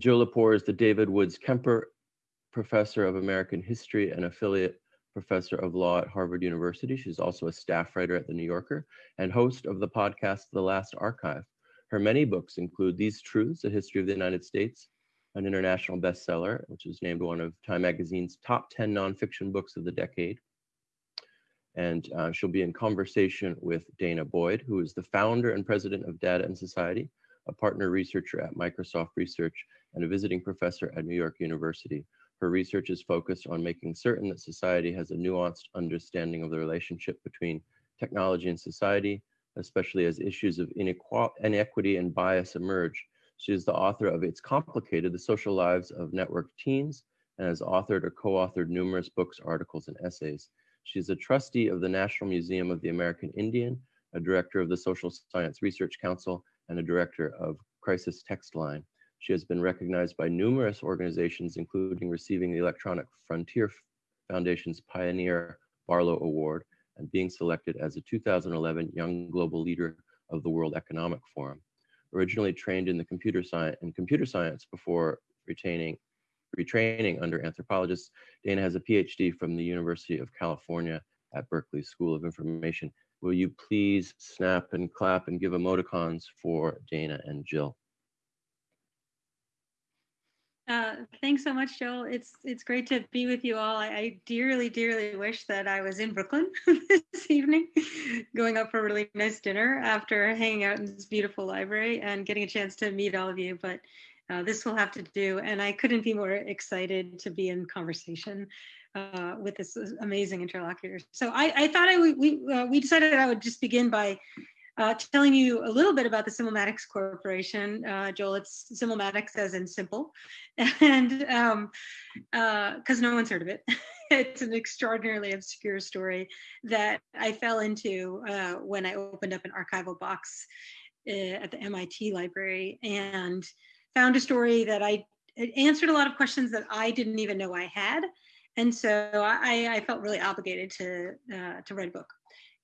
Jill Lepore is the David Woods Kemper Professor of American History and Affiliate Professor of Law at Harvard University. She's also a staff writer at The New Yorker and host of the podcast The Last Archive. Her many books include These Truths, A History of the United States, an international bestseller, which was named one of Time Magazine's top 10 nonfiction books of the decade. And uh, she'll be in conversation with Dana Boyd, who is the founder and president of Data and Society, a partner researcher at Microsoft Research, and a visiting professor at New York University. Her research is focused on making certain that society has a nuanced understanding of the relationship between technology and society, especially as issues of inequity and bias emerge. She is the author of It's Complicated, The Social Lives of Networked Teens, and has authored or co-authored numerous books, articles, and essays. She is a trustee of the National Museum of the American Indian, a director of the Social Science Research Council, and a director of Crisis Text Line. She has been recognized by numerous organizations, including receiving the Electronic Frontier Foundation's Pioneer Barlow Award and being selected as a 2011 Young Global Leader of the World Economic Forum. Originally trained in the computer science and computer science before retaining retraining under anthropologists, Dana has a PhD from the University of California at Berkeley School of Information. Will you please snap and clap and give emoticons for Dana and Jill? Uh, thanks so much, Joel. It's it's great to be with you all. I, I dearly, dearly wish that I was in Brooklyn this evening, going up for a really nice dinner after hanging out in this beautiful library and getting a chance to meet all of you. But uh, this will have to do, and I couldn't be more excited to be in conversation uh, with this amazing interlocutor. So I, I thought I we uh, we decided I would just begin by uh, telling you a little bit about the Simulmatics Corporation. Uh, Joel, it's Simulmatics as in simple, and because um, uh, no one's heard of it. it's an extraordinarily obscure story that I fell into uh, when I opened up an archival box uh, at the MIT library and found a story that I answered a lot of questions that I didn't even know I had. And so I, I felt really obligated to, uh, to write a book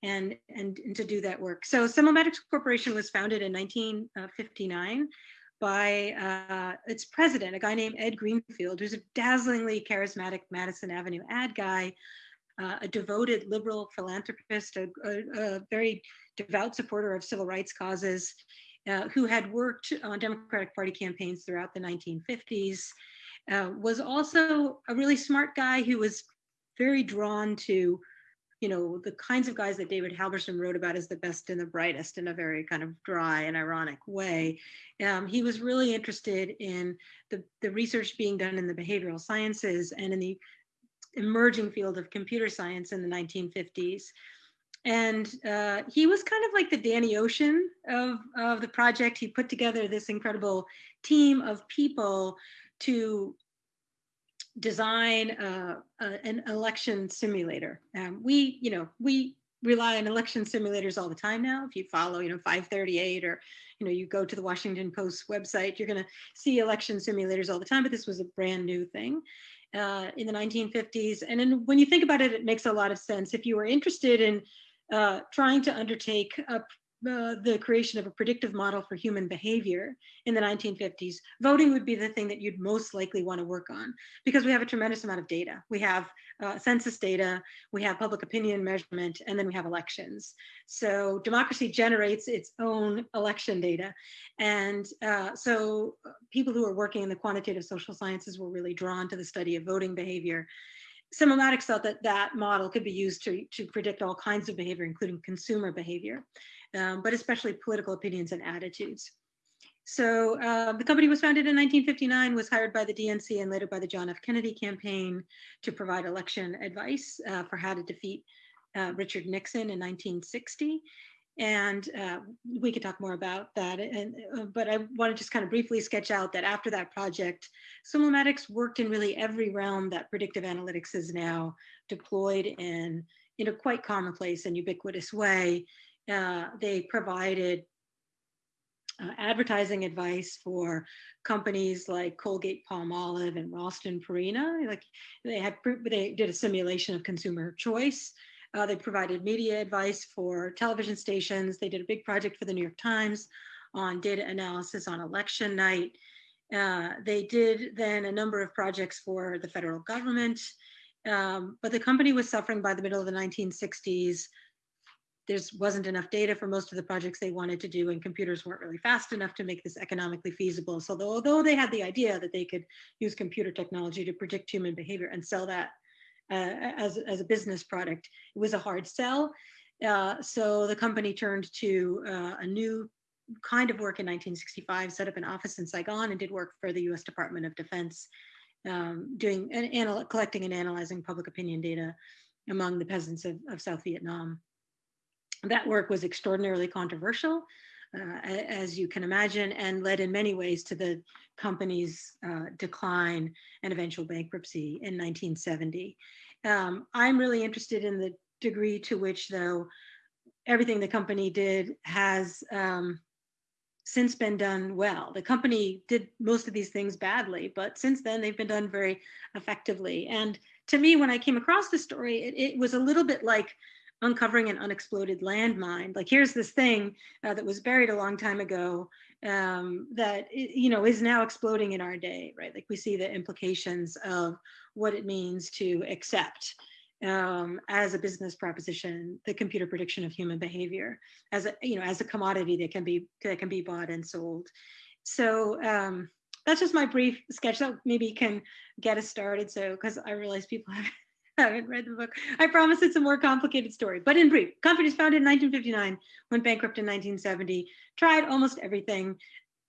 and, and, and to do that work. So Simulmatics Corporation was founded in 1959 by uh, its president, a guy named Ed Greenfield, who's a dazzlingly charismatic Madison Avenue ad guy, uh, a devoted liberal philanthropist, a, a, a, very devout supporter of civil rights causes, uh, who had worked on Democratic Party campaigns throughout the 1950s, uh, was also a really smart guy who was very drawn to you know, the kinds of guys that David Halberstam wrote about as the best and the brightest in a very kind of dry and ironic way. Um, he was really interested in the, the research being done in the behavioral sciences and in the emerging field of computer science in the 1950s. And uh, he was kind of like the Danny Ocean of, of the project. He put together this incredible team of people to design uh, uh, an election simulator. Um, we, you know, we rely on election simulators all the time now. If you follow, you know, 538 or, you know, you go to the Washington Post website, you're going to see election simulators all the time, but this was a brand new thing. Uh, in the 1950s. And then when you think about it, it makes a lot of sense. If you were interested in uh, trying to undertake a the creation of a predictive model for human behavior in the 1950s, voting would be the thing that you'd most likely want to work on because we have a tremendous amount of data. We have uh, census data, we have public opinion measurement, and then we have elections. So democracy generates its own election data. And uh, so uh, people who are working in the quantitative social sciences were really drawn to the study of voting behavior. Simulmatics thought that that model could be used to, to predict all kinds of behavior, including consumer behavior um, but especially political opinions and attitudes. So uh, the company was founded in 1959, was hired by the DNC and later by the John F. Kennedy campaign to provide election advice uh, for how to defeat uh, Richard Nixon in 1960. And uh, we could talk more about that. And, uh, but I want to just kind of briefly sketch out that after that project, Simulmatics worked in really every realm that predictive analytics is now deployed in in a quite commonplace and ubiquitous way uh, they provided uh, advertising advice for companies like Colgate Palmolive and Ralston Purina. Like they had, they did a simulation of consumer choice. Uh, they provided media advice for television stations. They did a big project for the New York Times on data analysis on election night. Uh, they did then a number of projects for the federal government, um, but the company was suffering by the middle of the 1960s. There wasn't enough data for most of the projects they wanted to do, and computers weren't really fast enough to make this economically feasible. So, although they had the idea that they could use computer technology to predict human behavior and sell that uh, as, as a business product, it was a hard sell. Uh, so the company turned to uh, a new kind of work in 1965, set up an office in Saigon and did work for the US Department of Defense, um, doing and collecting and analyzing public opinion data among the peasants of, of South Vietnam. That work was extraordinarily controversial, uh, as you can imagine, and led in many ways to the company's uh, decline and eventual bankruptcy in 1970. Um, I'm really interested in the degree to which, though, everything the company did has um, since been done well. The company did most of these things badly, but since then they've been done very effectively. And to me, when I came across the story, it, it was a little bit like uncovering an unexploded landmine. Like here's this thing uh, that was buried a long time ago um, that you know is now exploding in our day, right? Like we see the implications of what it means to accept um, as a business proposition, the computer prediction of human behavior as a you know as a commodity that can be that can be bought and sold. So um, that's just my brief sketch that maybe can get us started. So because I realize people have haven't read the book. I promise it's a more complicated story, but in brief, company was founded in 1959, went bankrupt in 1970, tried almost everything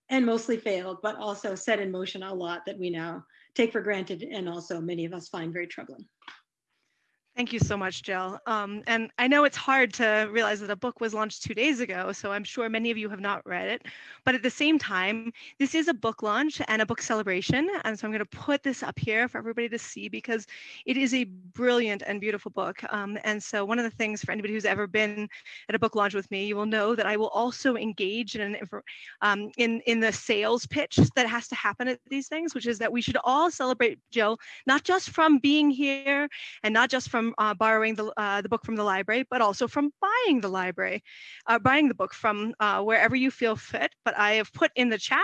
and mostly failed, but also set in motion a lot that we now take for granted and also many of us find very troubling. Thank you so much, Jill. Um, and I know it's hard to realize that a book was launched two days ago, so I'm sure many of you have not read it. But at the same time, this is a book launch and a book celebration. And so I'm going to put this up here for everybody to see because it is a brilliant and beautiful book. Um, and so one of the things for anybody who's ever been at a book launch with me, you will know that I will also engage in, an, um, in, in the sales pitch that has to happen at these things, which is that we should all celebrate Jill, not just from being here and not just from uh, borrowing the, uh, the book from the library, but also from buying the library, uh, buying the book from uh, wherever you feel fit. But I have put in the chat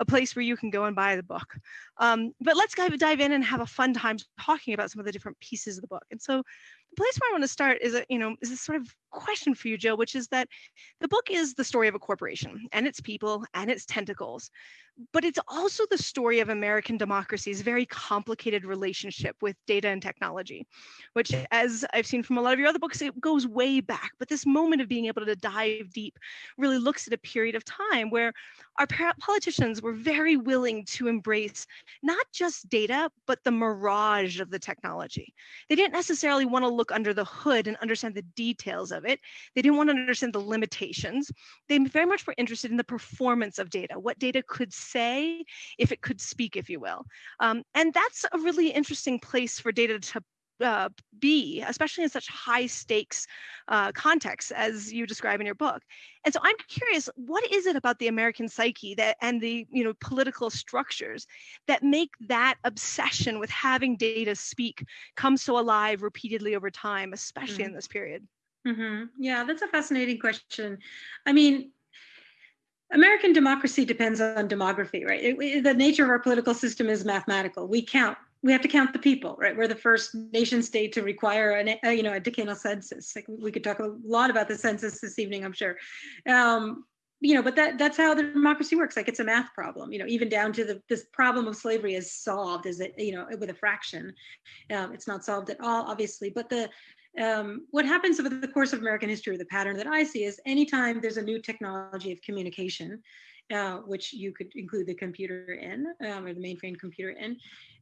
a place where you can go and buy the book. Um, but let's dive in and have a fun time talking about some of the different pieces of the book. And so the place where I want to start is a, you know, is this sort of question for you, Jill, which is that the book is the story of a corporation and its people and its tentacles but it's also the story of American democracy's very complicated relationship with data and technology, which, as I've seen from a lot of your other books, it goes way back. But this moment of being able to dive deep really looks at a period of time where our politicians were very willing to embrace not just data, but the mirage of the technology. They didn't necessarily want to look under the hood and understand the details of it. They didn't want to understand the limitations. They very much were interested in the performance of data, what data could say if it could speak, if you will. Um, and that's a really interesting place for data to uh, be, especially in such high stakes uh, contexts as you describe in your book. And so I'm curious, what is it about the American psyche that and the you know political structures that make that obsession with having data speak come so alive repeatedly over time, especially mm-hmm. in this period? Mm-hmm. Yeah, that's a fascinating question. I mean, American democracy depends on demography, right? It, it, the nature of our political system is mathematical. We count. We have to count the people, right? We're the first nation state to require an, a, you know, a decennial census. Like we could talk a lot about the census this evening, I'm sure. Um, you know, but that that's how the democracy works. Like it's a math problem. You know, even down to the this problem of slavery is solved. Is it you know with a fraction? Um, it's not solved at all, obviously. But the um, what happens over the course of American history, the pattern that I see is anytime there's a new technology of communication, uh, which you could include the computer in um, or the mainframe computer in,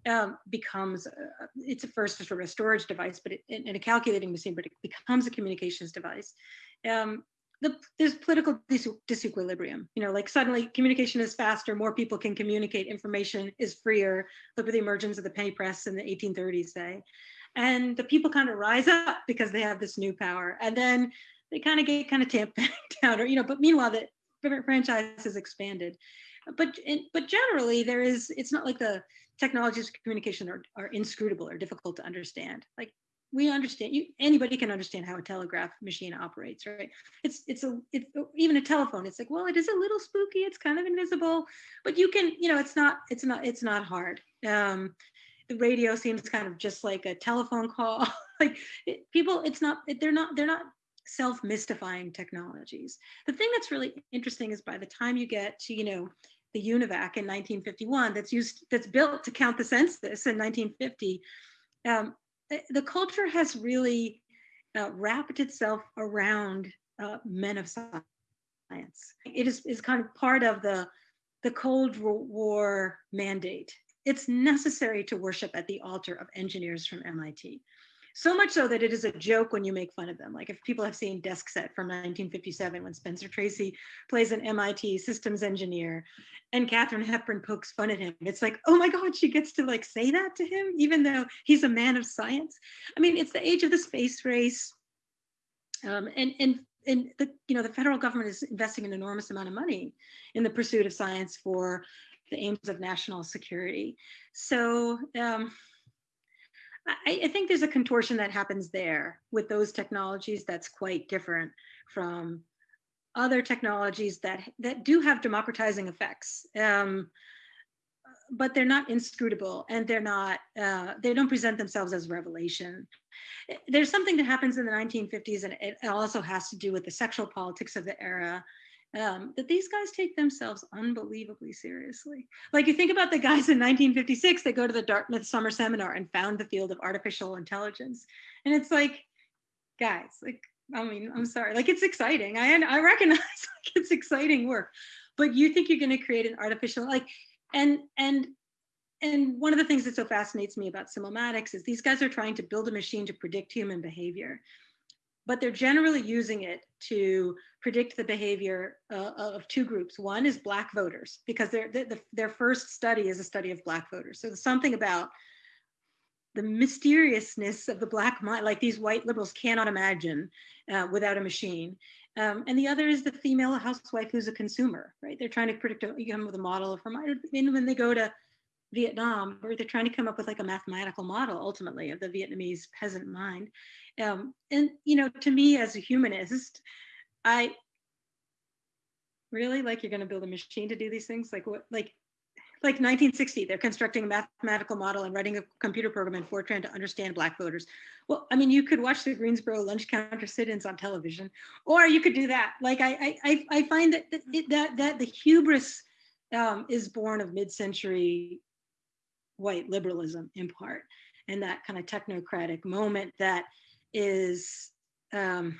um, becomes uh, it's a first sort of a storage device, but it, in a calculating machine, but it becomes a communications device. Um, the, there's political dis- disequilibrium. You know, like suddenly communication is faster, more people can communicate, information is freer. Look at the emergence of the penny press in the 1830s, say and the people kind of rise up because they have this new power and then they kind of get kind of tamped down or you know but meanwhile the franchise has expanded. But but generally there is it's not like the technologies of communication are, are inscrutable or difficult to understand. Like we understand you anybody can understand how a telegraph machine operates right? It's it's a it's even a telephone it's like well it is a little spooky it's kind of invisible but you can you know it's not it's not it's not hard. Um the radio seems kind of just like a telephone call. Like it, people it's not they're not they're not self-mystifying technologies. The thing that's really interesting is by the time you get to you know the UNIVAC in 1951 that's used that's built to count the census in 1950 um, eh, the culture has really uh, wrapped itself around uh, men of science. It is, is kind of part of the the cold war mandate it's necessary to worship at the altar of engineers from mit so much so that it is a joke when you make fun of them. Like if people have seen Desk Set from 1957 when Spencer Tracy plays an MIT systems engineer and Katharine Hepburn pokes fun at him. It's like, oh my God, she gets to like say that to him, even though he's a man of science. I mean, it's the age of the space race. Um, and and and the you know the federal government is investing an enormous amount of money in the pursuit of science for the aims of national security. So um, I, I, think there's a contortion that happens there with those technologies that's quite different from other technologies that that do have democratizing effects. Um, but they're not inscrutable and they're not uh, they don't present themselves as revelation there's something that happens in the 1950s and it also has to do with the sexual politics of the era um, that these guys take themselves unbelievably seriously. Like you think about the guys in 1956 that go to the Dartmouth Summer Seminar and found the field of artificial intelligence. And it's like, guys, like, I mean, I'm sorry, like it's exciting. I, I recognize like it's exciting work, but you think you're going to create an artificial, like, and, and, and one of the things that so fascinates me about Simulmatics is these guys are trying to build a machine to predict human behavior but they're generally using it to predict the behavior uh, of two groups. One is Black voters, because their, the, their first study is a study of Black voters. So there's something about the mysteriousness of the Black mind, like these white liberals cannot imagine uh, without a machine. Um, and the other is the female housewife who's a consumer, right? They're trying to predict, you come with a model of her mind. And when they go to Vietnam, or they're trying to come up with like a mathematical model ultimately of the Vietnamese peasant mind. Um, and you know, to me as a humanist, I really like you're going to build a machine to do these things. Like what, like, like 1960, they're constructing a mathematical model and writing a computer program in Fortran to understand Black voters. Well, I mean, you could watch the Greensboro lunch counter sit-ins on television, or you could do that. Like I, I, I find that that that the hubris um, is born of mid-century white liberalism in part, and that kind of technocratic moment that is um,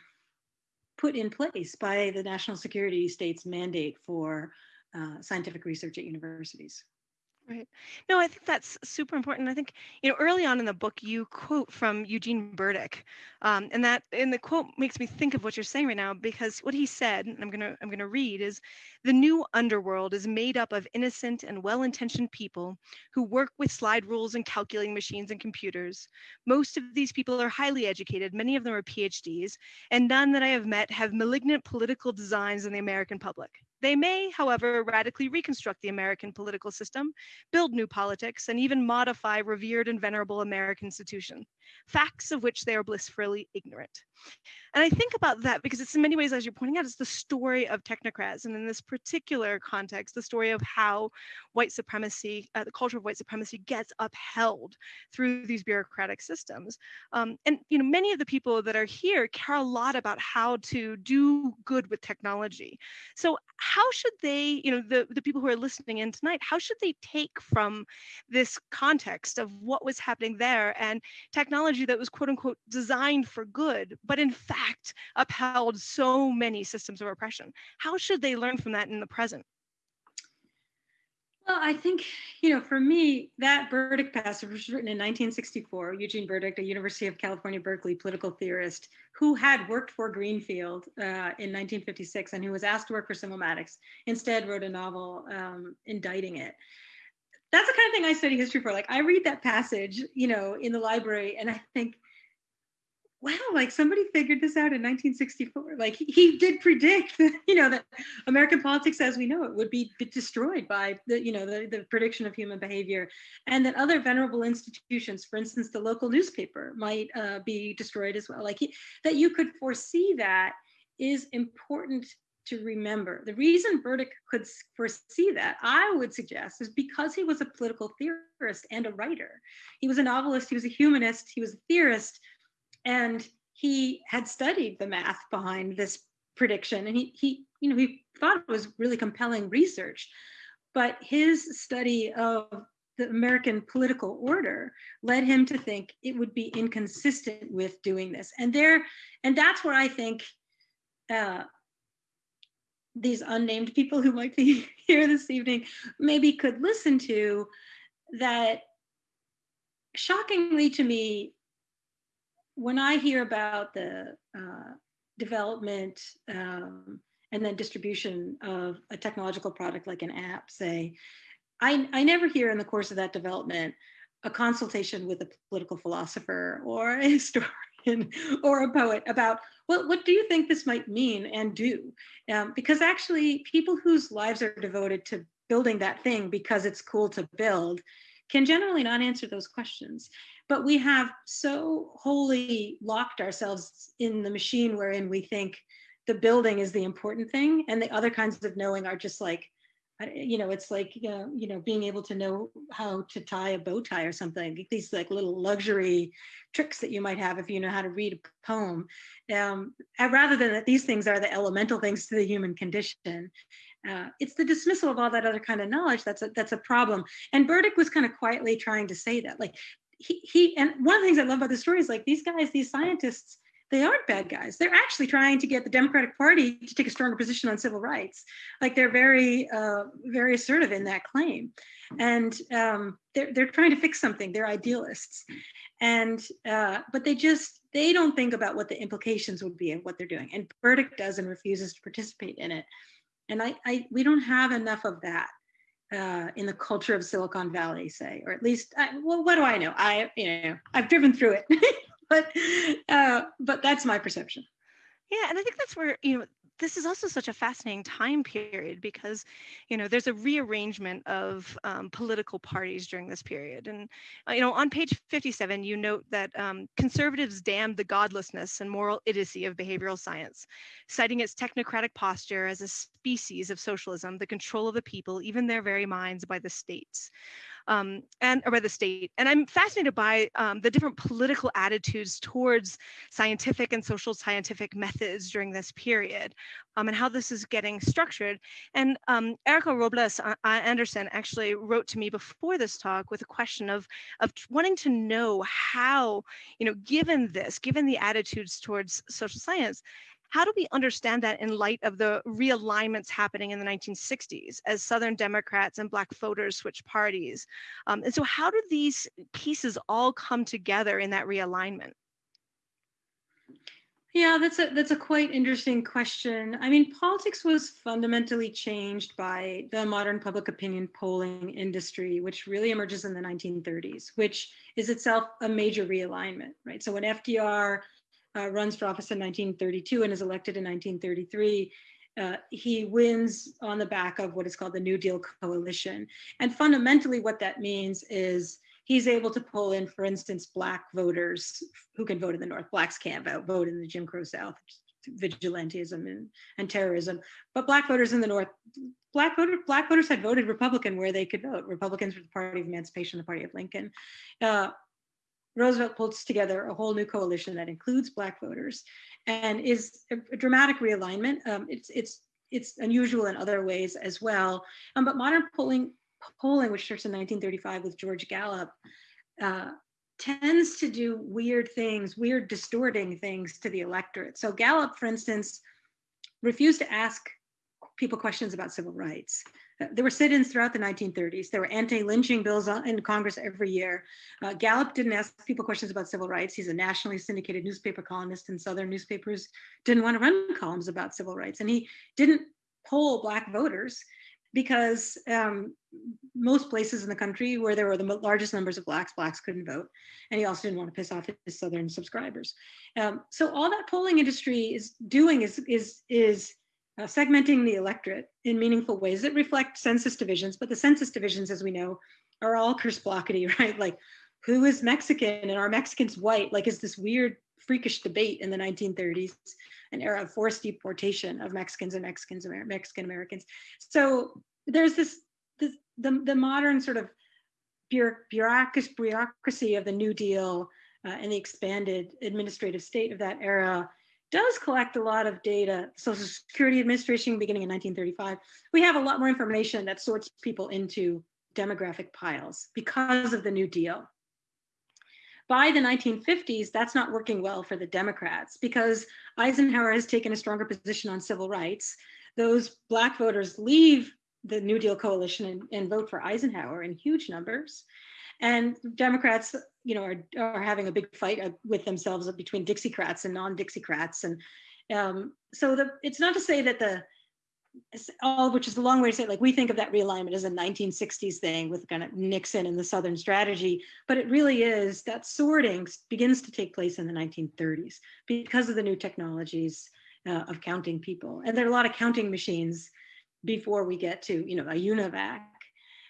put in place by the national security state's mandate for uh, scientific research at universities. Right. No, I think that's super important. I think, you know, early on in the book, you quote from Eugene Burdick. Um, and that and the quote makes me think of what you're saying right now because what he said, and I'm gonna I'm gonna read, is the new underworld is made up of innocent and well-intentioned people who work with slide rules and calculating machines and computers. Most of these people are highly educated, many of them are PhDs, and none that I have met have malignant political designs in the American public. They may, however, radically reconstruct the American political system, build new politics, and even modify revered and venerable American institutions, facts of which they are blissfully ignorant. And I think about that because it's in many ways, as you're pointing out, it's the story of technocrats. And in this particular context, the story of how white supremacy, uh, the culture of white supremacy gets upheld through these bureaucratic systems. Um, and, you know, many of the people that are here care a lot about how to do good with technology. So how should they, you know, the, the people who are listening in tonight, how should they take from this context of what was happening there and technology that was quote unquote designed for good, but in fact upheld so many systems of oppression. How should they learn from that in the present? Well, I think, you know, for me, that Burdick passage was written in 1964. Eugene Burdick, a University of California, Berkeley political theorist who had worked for Greenfield uh, in 1956 and who was asked to work for Simulmatics, instead wrote a novel um, indicting it. That's the kind of thing I study history for. Like I read that passage, you know, in the library and I think, wow, like somebody figured this out in 1964. Like he, he did predict you know, that American politics as we know it would be destroyed by the, you know, the, the prediction of human behavior and that other venerable institutions, for instance, the local newspaper might uh, be destroyed as well. Like he, that you could foresee that is important to remember. The reason Burdick could foresee that, I would suggest, is because he was a political theorist and a writer. He was a novelist, he was a humanist, he was a theorist, and he had studied the math behind this prediction and he he you know he thought it was really compelling research but his study of the American political order led him to think it would be inconsistent with doing this. And there, and that's where I think uh, these unnamed people who might be here this evening maybe could listen to that shockingly to me when I hear about the uh, development um, and then distribution of a technological product like an app, say, I, I never hear in the course of that development a consultation with a political philosopher or a historian or a poet about well, what do you think this might mean and do? Um, because actually, people whose lives are devoted to building that thing because it's cool to build can generally not answer those questions. But we have so wholly locked ourselves in the machine wherein we think the building is the important thing and the other kinds of knowing are just like you know it's like you know being able to know how to tie a bow tie or something these like little luxury tricks that you might have if you know how to read a poem. Um, rather than that these things are the elemental things to the human condition. Uh, it's the dismissal of all that other kind of knowledge that's a that's a problem. And burdick was kind of quietly trying to say that like he, he and one of the things i love about the story is like these guys these scientists they aren't bad guys. They're actually trying to get the Democratic Party to take a stronger position on civil rights. Like they're very, uh, very assertive in that claim, and um, they're they're trying to fix something. They're idealists, and uh, but they just they don't think about what the implications would be of what they're doing. And Burdick does and refuses to participate in it. And I, I we don't have enough of that uh, in the culture of Silicon Valley, say, or at least, I, well, what do I know? I, you know, I've driven through it. but uh, but that's my perception. Yeah, and I think that's where you know this is also such a fascinating time period because you know there's a rearrangement of um, political parties during this period and uh, you know on page 57 you note that um, conservatives damned the godlessness and moral idiocy of behavioral science citing its technocratic posture as a species of socialism the control of the people even their very minds by the states um, and or by the state. And I'm fascinated by um, the different political attitudes towards scientific and social scientific methods during this period um, and how this is getting structured. And um, Erica Robles Anderson actually wrote to me before this talk with a question of, of wanting to know how, you know, given this, given the attitudes towards social science, how do we understand that in light of the realignments happening in the 1960s as Southern Democrats and Black voters switch parties? Um, and so, how do these pieces all come together in that realignment? Yeah, that's a that's a quite interesting question. I mean, politics was fundamentally changed by the modern public opinion polling industry, which really emerges in the 1930s, which is itself a major realignment, right? So when FDR uh, runs for office in 1932 and is elected in 1933. Uh, he wins on the back of what is called the New Deal coalition. And fundamentally, what that means is he's able to pull in, for instance, Black voters who can vote in the North. Blacks can't vote, vote in the Jim Crow South, vigilantism and, and terrorism. But Black voters in the North, Black, voter, Black voters had voted Republican where they could vote. Republicans were the party of emancipation, the party of Lincoln. Uh, Roosevelt puts together a whole new coalition that includes Black voters and is a, a dramatic realignment. Um, it's, it's, it's unusual in other ways as well. Um, but modern polling, polling, which starts in 1935 with George Gallup, uh, tends to do weird things, weird distorting things to the electorate. So Gallup, for instance, refused to ask people questions about civil rights. There were sit-ins throughout the 1930s. There were anti-lynching bills in Congress every year. Uh, Gallup didn't ask people questions about civil rights. He's a nationally syndicated newspaper columnist, and Southern newspapers didn't want to run columns about civil rights. And he didn't poll Black voters because um, most places in the country where there were the largest numbers of blacks, blacks couldn't vote. And he also didn't want to piss off his Southern subscribers. Um, so all that polling industry is doing is, is, is uh, segmenting the electorate in meaningful ways that reflect census divisions, but the census divisions, as we know, are all curse blockety, right? Like who is Mexican and are Mexicans white? Like is this weird freakish debate in the 1930s, an era of forced deportation of Mexicans and Mexicans, Mexican Americans. So there's this, this the, the modern sort of bureaucracy, bureaucracy of the New Deal uh, and the expanded administrative state of that era does collect a lot of data. Social Security Administration beginning in 1935, we have a lot more information that sorts people into demographic piles because of the New Deal. By the 1950s, that's not working well for the Democrats because Eisenhower has taken a stronger position on civil rights. Those Black voters leave the New Deal coalition and, and vote for Eisenhower in huge numbers. And Democrats, you know, are, are having a big fight uh, with themselves between Dixiecrats and non-Dixiecrats. And um, so the, it's not to say that the all which is a long way to say like we think of that realignment as a 1960s thing with kind of Nixon and the Southern strategy, but it really is that sorting begins to take place in the 1930s because of the new technologies uh, of counting people. And there are a lot of counting machines before we get to, you know, a UNIVAC.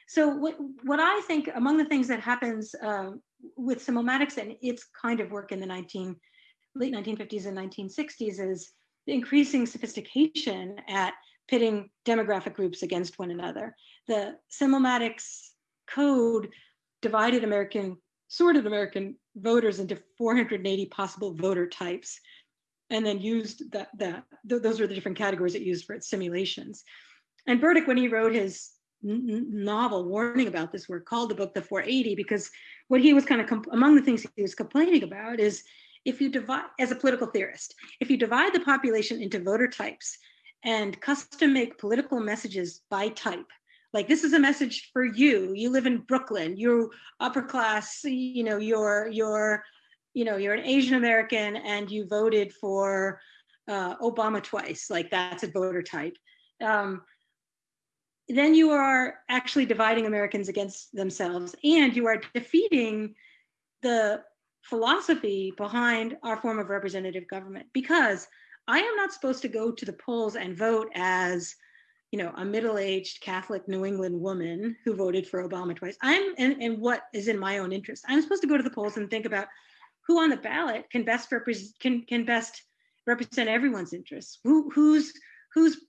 So what, what I think among the things that happens uh, with Simulmatics and its kind of work in the 19, late 1950s and 1960s is the increasing sophistication at pitting demographic groups against one another. The Simulmatics code divided American, sorted American voters into 480 possible voter types, and then used that, that th those were the different categories it used for its simulations. And Burdick, when he wrote his novel warning about this work, called the book the 480, because what he was kind of, among the things he was complaining about is if you divide, as a political theorist, if you divide the population into voter types, and custom make political messages by type. Like this is a message for you. You live in Brooklyn. You're upper class. You know you're you're you know you're an Asian American and you voted for uh, Obama twice. Like that's a voter type. Um, then you are actually dividing Americans against themselves, and you are defeating the philosophy behind our form of representative government because I am not supposed to go to the polls and vote as, you know, a middle-aged Catholic New England woman who voted for Obama twice. I'm and, what is in my own interest. I'm supposed to go to the polls and think about who on the ballot can best represent can can best represent everyone's interests. Who who's whose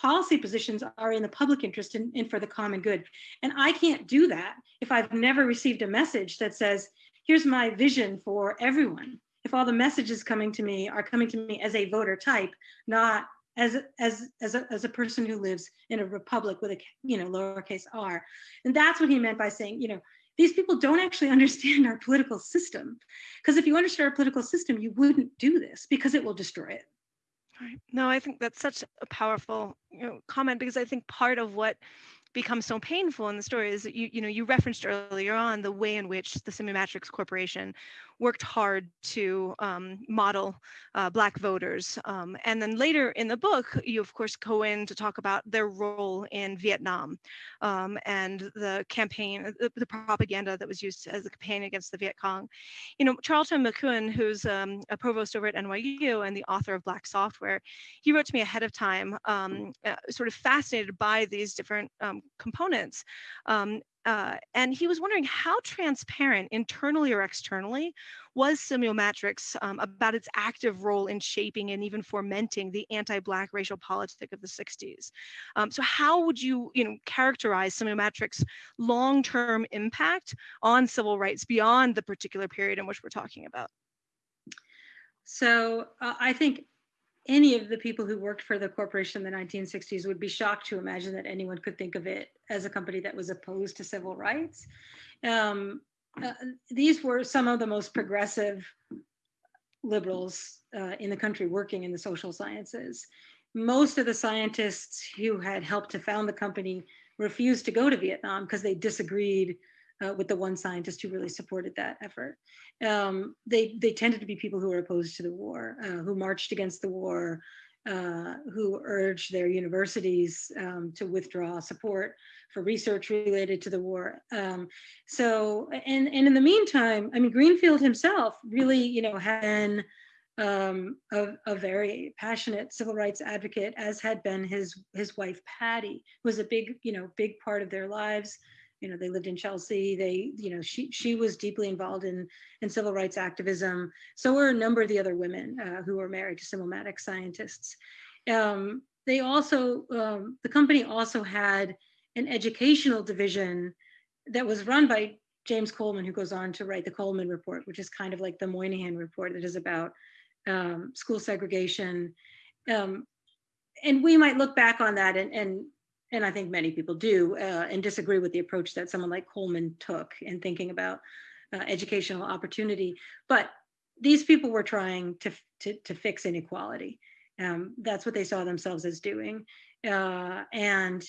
policy positions are in the public interest and, and for the common good. And I can't do that if I've never received a message that says, here's my vision for everyone if all the messages coming to me are coming to me as a voter type, not as as as a, as a person who lives in a republic with a you know lowercase r, and that's what he meant by saying you know these people don't actually understand our political system, because if you understood our political system, you wouldn't do this because it will destroy it. Right. No, I think that's such a powerful you know, comment because I think part of what becomes so painful in the story is that you you know you referenced earlier on the way in which the Simulmatics Corporation worked hard to um, model uh, Black voters. Um, and then later in the book, you of course go in to talk about their role in Vietnam um, and the campaign, the, the, propaganda that was used as a campaign against the Viet Cong. You know, Charlton McIlwain, who's um, a provost over at NYU and the author of Black Software, he wrote to me ahead of time, um, uh, sort of fascinated by these different um, components um, uh, and he was wondering how transparent, internally or externally, was Simulmatics um, about its active role in shaping and even fomenting the anti-Black racial politic of the 60s. Um, so how would you, you know, characterize Simulmatics' long-term impact on civil rights beyond the particular period in which we're talking about? So uh, I think any of the people who worked for the corporation in the 1960s would be shocked to imagine that anyone could think of it as a company that was opposed to civil rights. Um, uh, these were some of the most progressive liberals uh, in the country working in the social sciences. Most of the scientists who had helped to found the company refused to go to Vietnam because they disagreed uh, with the one scientist who really supported that effort. Um, they, they tended to be people who were opposed to the war, uh, who marched against the war, uh, who urged their universities um, to withdraw support for research related to the war. Um, so, and, and in the meantime, I mean, Greenfield himself really, you know, had been um, a, a, very passionate civil rights advocate, as had been his his wife Patty, who was a big, you know, big part of their lives. You know, they lived in Chelsea. They, you know, she she was deeply involved in in civil rights activism. So were a number of the other women uh, who were married to Simulmatic scientists. Um, they also, um, the company also had an educational division that was run by James Coleman, who goes on to write the Coleman Report, which is kind of like the Moynihan Report that is about um, school segregation. Um, and we might look back on that and, and, and I think many people do, uh, and disagree with the approach that someone like Coleman took in thinking about uh, educational opportunity. But these people were trying to, to, to fix inequality. Um, that's what they saw themselves as doing. Uh, and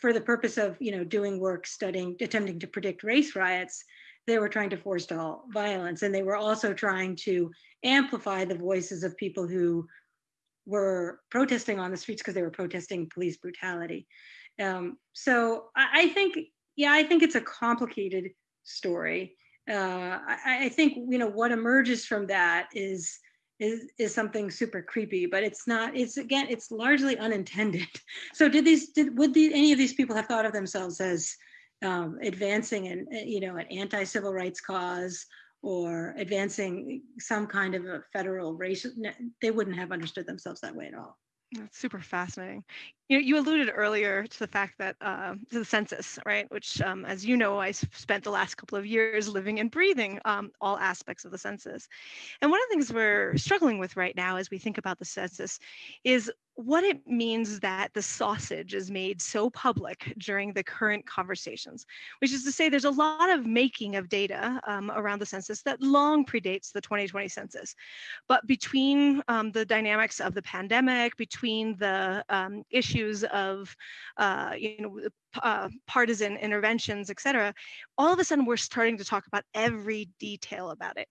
for the purpose of you know doing work studying attempting to predict race riots they were trying to forestall violence and they were also trying to amplify the voices of people who were protesting on the streets because they were protesting police brutality. Um, so I, I, think yeah i think it's a complicated story. Uh, I, I think you know what emerges from that is is is something super creepy but it's not it's again it's largely unintended. So did these did would any of these people have thought of themselves as um, advancing an you know an anti-civil rights cause or advancing some kind of a federal race they wouldn't have understood themselves that way at all that's super fascinating. You, you alluded earlier to the fact that uh, to the census, right? Which, um, as you know, I spent the last couple of years living and breathing um, all aspects of the census. And one of the things we're struggling with right now as we think about the census is what it means that the sausage is made so public during the current conversations, which is to say there's a lot of making of data um, around the census that long predates the 2020 census. But between um, the dynamics of the pandemic, between the um, issues of, uh, you know, uh, partisan interventions, et cetera, all of a sudden we're starting to talk about every detail about it.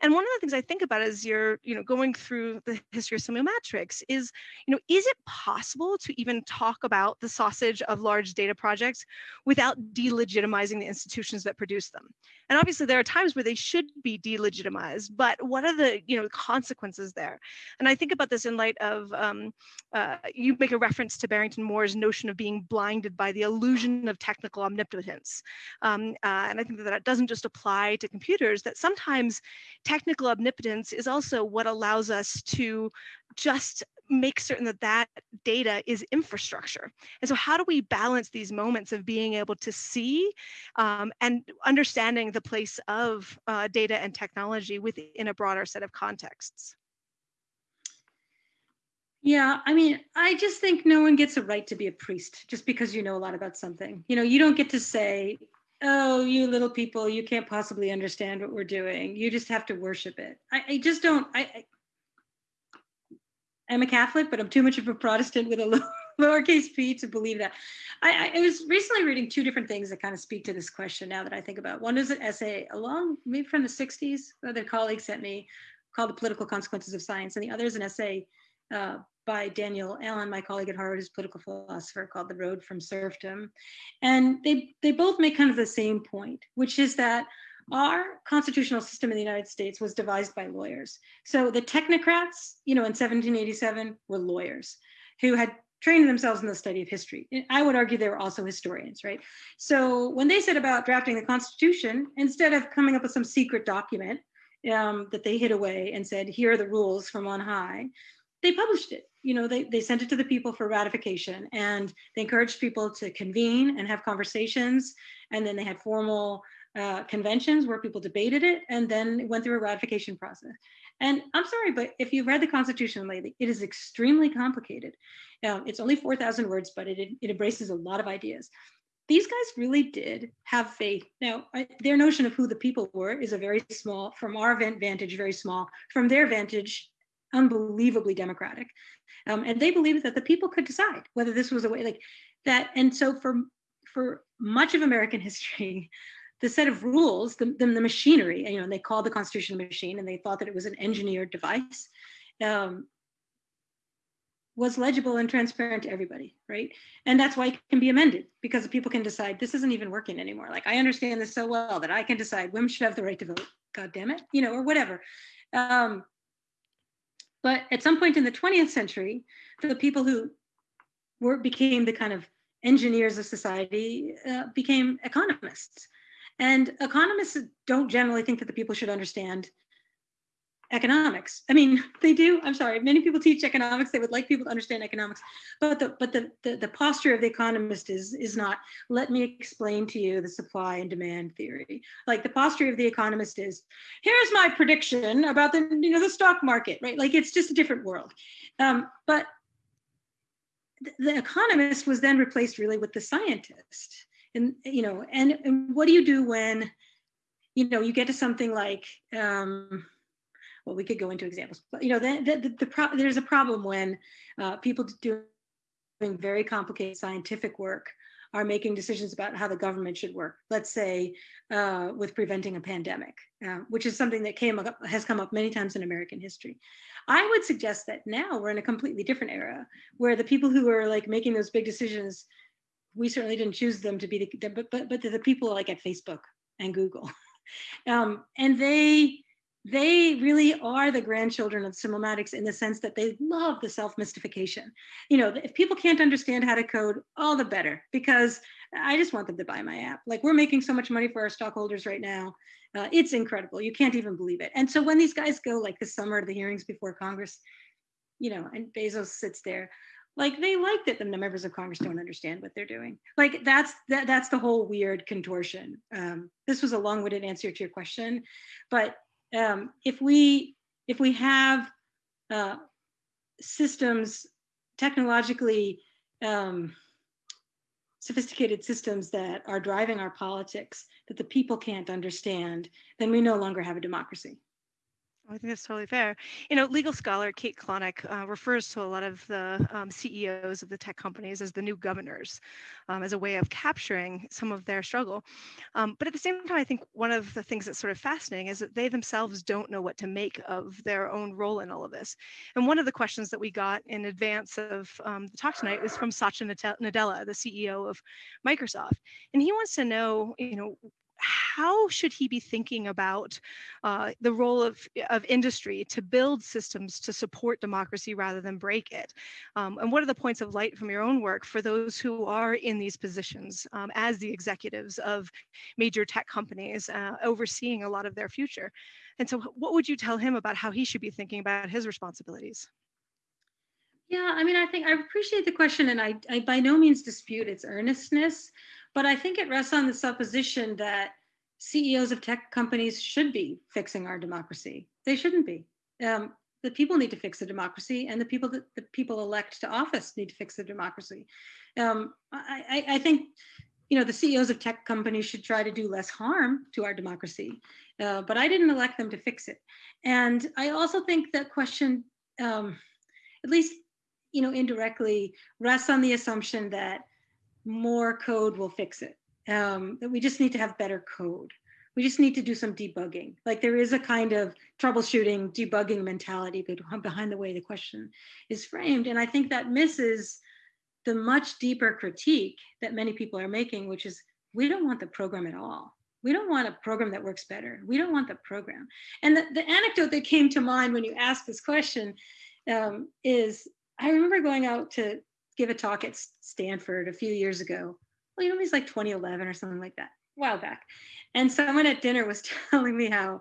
And one of the things I think about as you're, you know, going through the history of Simulmatics is, you know, is it possible to even talk about the sausage of large data projects without delegitimizing the institutions that produce them? And obviously there are times where they should be delegitimized, but what are the, you know, consequences there? And I think about this in light of, um, uh, you make a reference to Barrington Moore's notion of being blinded by the illusion of technical omnipotence. Um, uh, and I think that that doesn't just apply to computers, that sometimes technical omnipotence is also what allows us to just make certain that that data is infrastructure. And so how do we balance these moments of being able to see um, and understanding the place of uh, data and technology within a broader set of contexts? Yeah, I mean, I just think no one gets a right to be a priest just because you know a lot about something. You know, you don't get to say, oh, you little people, you can't possibly understand what we're doing. You just have to worship it. I, I just don't. I, I, I'm a Catholic, but I'm too much of a Protestant with a lowercase p to believe that. I, I, was recently reading two different things that kind of speak to this question now that I think about. One is an essay along maybe from the 60s that a colleague sent me called The Political Consequences of Science, and the other is an essay uh, by Danielle Allen, my colleague at Harvard, who's a political philosopher, called The Road from Serfdom. And they, they both make kind of the same point, which is that our constitutional system in the United States was devised by lawyers. So the technocrats, you know, in 1787 were lawyers who had trained themselves in the study of history. I would argue they were also historians, right? So when they set about drafting the Constitution, instead of coming up with some secret document um, that they hid away and said, here are the rules from on high, they published it. You know, they, they sent it to the people for ratification and they encouraged people to convene and have conversations. And then they had formal uh, conventions where people debated it and then went through a ratification process. And I'm sorry, but if you've read the Constitution lately, it is extremely complicated. Um, it's only 4,000 words, but it, it embraces a lot of ideas. These guys really did have faith. Now, I, their notion of who the people were is a very small, from our vantage, very small. From their vantage, unbelievably democratic. Um, and they believed that the people could decide whether this was a way like that. And so for, for much of American history, the set of rules, the, the, the machinery, you know, they called the Constitution a machine and they thought that it was an engineered device. Um, was legible and transparent to everybody, right? And that's why it can be amended because the people can decide this isn't even working anymore. Like I understand this so well that I can decide women should have the right to vote. God damn it, you know, or whatever. Um, but at some point in the 20th century, the people who were became the kind of engineers of society uh, became economists. And economists don't generally think that the people should understand economics. I mean, they do. I'm sorry. Many people teach economics. They would like people to understand economics, but the but the the, the posture of the economist is is not. Let me explain to you the supply and demand theory. Like the posture of the economist is, here's my prediction about the you know the stock market, right? Like it's just a different world. Um, but the economist was then replaced really with the scientist, and you know, and, and what do you do when, you know, you get to something like um, well, we could go into examples, but you know, the, the, the, the pro- there's a problem when uh, people doing very complicated scientific work are making decisions about how the government should work. Let's say uh, with preventing a pandemic, uh, which is something that came up, has come up many times in American history. I would suggest that now we're in a completely different era where the people who are like making those big decisions, we certainly didn't choose them to be the, but but but the people like at Facebook and Google, um, and they they really are the grandchildren of Simulmatics in the sense that they love the self-mystification. You know, if people can't understand how to code, all the better, because I just want them to buy my app. Like we're making so much money for our stockholders right now. Uh, it's incredible. You can't even believe it. And so when these guys go like this summer to the hearings before Congress, you know, and Bezos sits there, like they like that the members of Congress don't understand what they're doing. Like that's that, that's the whole weird contortion. Um, this was a long-winded answer to your question, but um, if we if we have uh, systems technologically um, sophisticated systems that are driving our politics that the people can't understand, then we no longer have a democracy. I think that's totally fair. You know, legal scholar Kate Klonick uh, refers to a lot of the um, CEOs of the tech companies as the new governors, um, as a way of capturing some of their struggle. Um, but at the same time, I think one of the things that's sort of fascinating is that they themselves don't know what to make of their own role in all of this. And one of the questions that we got in advance of um, the talk tonight was from Satya Nadella, the CEO of Microsoft, and he wants to know, you know, how should he be thinking about uh, the role of, of industry to build systems to support democracy rather than break it? Um, and what are the points of light from your own work for those who are in these positions um, as the executives of major tech companies uh, overseeing a lot of their future? And so what would you tell him about how he should be thinking about his responsibilities? Yeah, I mean, I think I appreciate the question, and I, I by no means dispute its earnestness. But I think it rests on the supposition that CEOs of tech companies should be fixing our democracy. They shouldn't be. Um, the people need to fix the democracy, and the people that the people elect to office need to fix the democracy. Um, I, I, think, you know, the CEOs of tech companies should try to do less harm to our democracy, uh, but I didn't elect them to fix it. And I also think that question, um, at least, you know, indirectly, rests on the assumption that more code will fix it. Um, we just need to have better code. We just need to do some debugging. Like there is a kind of troubleshooting, debugging mentality behind the way the question is framed. And I think that misses the much deeper critique that many people are making, which is we don't want the program at all. We don't want a program that works better. We don't want the program. And the, the anecdote that came to mind when you asked this question um, is I remember going out to give a talk at Stanford a few years ago. Well, you know, it was like 2011 or something like that, a while back. And someone at dinner was telling me how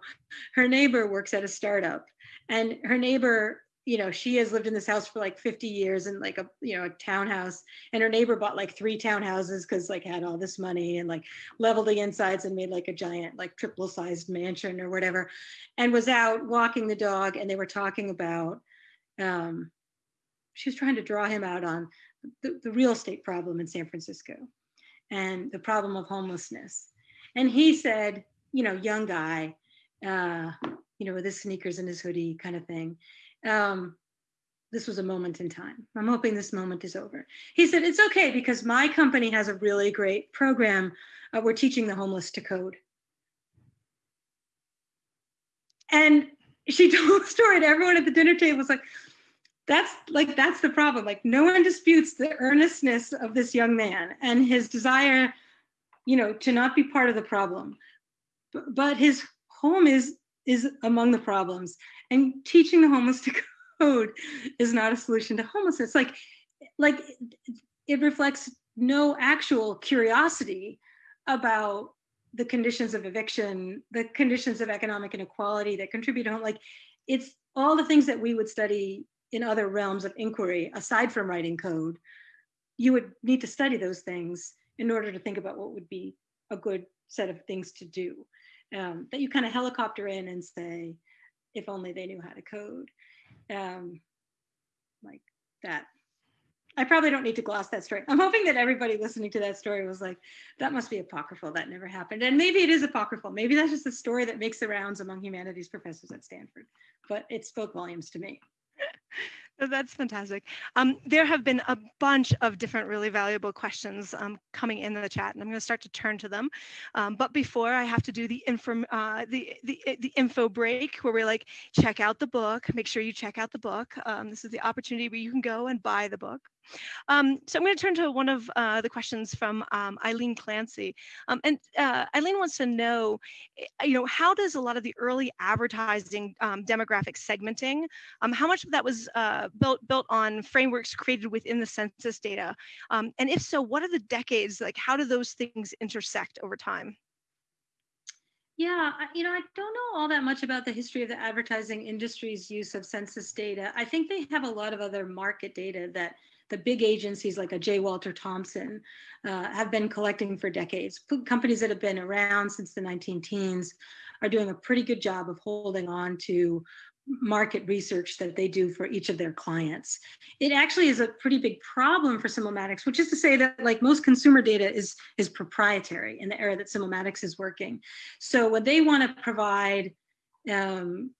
her neighbor works at a startup, and her neighbor, you know, she has lived in this house for like 50 years in like a, you know, a townhouse, and her neighbor bought like three townhouses because like had all this money and like leveled the insides and made like a giant like triple sized mansion or whatever, and was out walking the dog, and they were talking about. Um, she was trying to draw him out on the, the real estate problem in San Francisco and the problem of homelessness. And he said, you know, young guy, uh, you know, with his sneakers and his hoodie kind of thing. Um, this was a moment in time. I'm hoping this moment is over. He said, it's okay because my company has a really great program. Uh, we're teaching the homeless to code. And she told the story, and everyone at the dinner table was like, that's like that's the problem. Like no one disputes the earnestness of this young man and his desire you know to not be part of the problem. But, but his home is is among the problems and teaching the homeless to code is not a solution to homelessness. Like like it reflects no actual curiosity about the conditions of eviction the conditions of economic inequality that contribute to home like it's all the things that we would study in other realms of inquiry aside from writing code you would need to study those things in order to think about what would be a good set of things to do um, that you kind of helicopter in and say if only they knew how to code um, like that I probably don't need to gloss that story. I'm hoping that everybody listening to that story was like, that must be apocryphal. That never happened. And maybe it is apocryphal. Maybe that's just a story that makes the rounds among humanities professors at Stanford. But it spoke volumes to me. That's fantastic. Um, there have been a bunch of different really valuable questions um, coming in the chat, and I'm going to start to turn to them. Um, but before I have to do the info, uh, the, the, the info break where we're like, check out the book, make sure you check out the book. Um, this is the opportunity where you can go and buy the book. Um, so I'm going to turn to one of uh, the questions from um, Eileen Clancy. Um, and uh, Eileen wants to know, eh, you know, how does a lot of the early advertising um, demographic segmenting, um, how much of that was uh, built, built on frameworks created within the census data? Um, and if so, what are the decades, like how do those things intersect over time? Yeah, you know, I don't know all that much about the history of the advertising industry's use of census data. I think they have a lot of other market data that the big agencies like a J. Walter Thompson uh, have been collecting for decades. Companies that have been around since the 19 teens are doing a pretty good job of holding on to market research that they do for each of their clients. It actually is a pretty big problem for Simulmatics, which is to say that like most consumer data is, is proprietary in the era that Simulmatics is working. So when they want to provide um,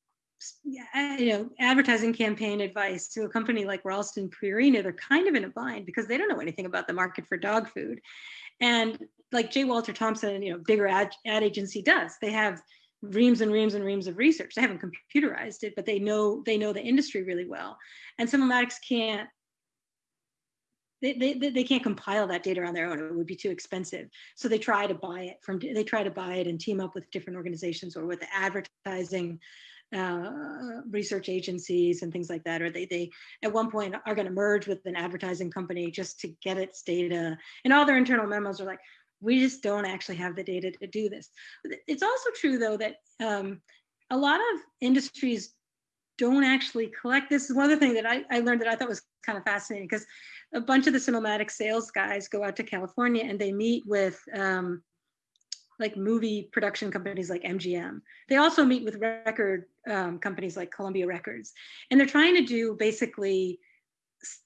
you know, advertising campaign advice to a company like Ralston Purina, they're kind of in a bind because they don't know anything about the market for dog food. And like J. Walter Thompson, you know, bigger ad, ad agency does. They have reams and reams and reams of research. They haven't computerized it, but they know they know the industry really well. And Simulmatics can't they, they, they can't compile that data on their own. It would be too expensive. So they try to buy it from, they try to buy it and team up with different organizations or with advertising uh, research agencies and things like that, or they, they at one point are going to merge with an advertising company just to get its data. And all their internal memos are like, we just don't actually have the data to do this. It's also true though that um, a lot of industries don't actually collect this. is one other thing that I, I learned that I thought was kind of fascinating because a bunch of the Simulmatics sales guys go out to California and they meet with um, like movie production companies like MGM. They also meet with record um, companies like Columbia Records, and they're trying to do basically